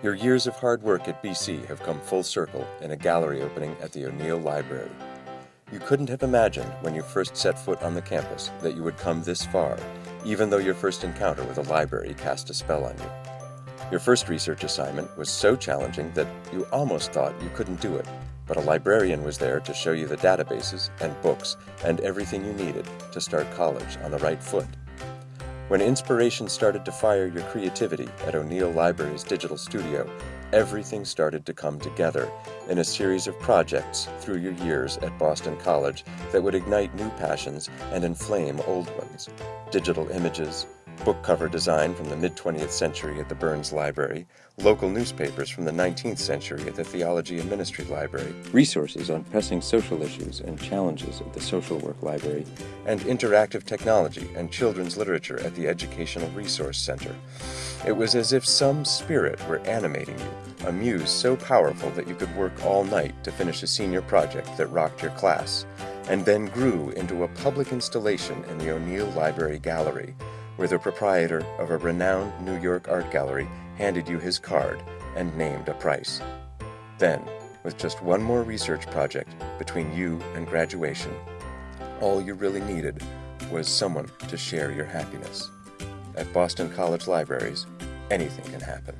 Your years of hard work at BC have come full circle in a gallery opening at the O'Neill Library. You couldn't have imagined when you first set foot on the campus that you would come this far, even though your first encounter with a library cast a spell on you. Your first research assignment was so challenging that you almost thought you couldn't do it, but a librarian was there to show you the databases and books and everything you needed to start college on the right foot. When inspiration started to fire your creativity at O'Neill Library's digital studio, everything started to come together in a series of projects through your years at Boston College that would ignite new passions and inflame old ones. Digital images, book cover design from the mid-20th century at the Burns Library, local newspapers from the 19th century at the Theology and Ministry Library, resources on pressing social issues and challenges at the Social Work Library, and interactive technology and children's literature at the Educational Resource Center. It was as if some spirit were animating you, a muse so powerful that you could work all night to finish a senior project that rocked your class, and then grew into a public installation in the O'Neill Library Gallery, where the proprietor of a renowned New York art gallery handed you his card and named a price. Then, with just one more research project between you and graduation, all you really needed was someone to share your happiness. At Boston College Libraries, anything can happen.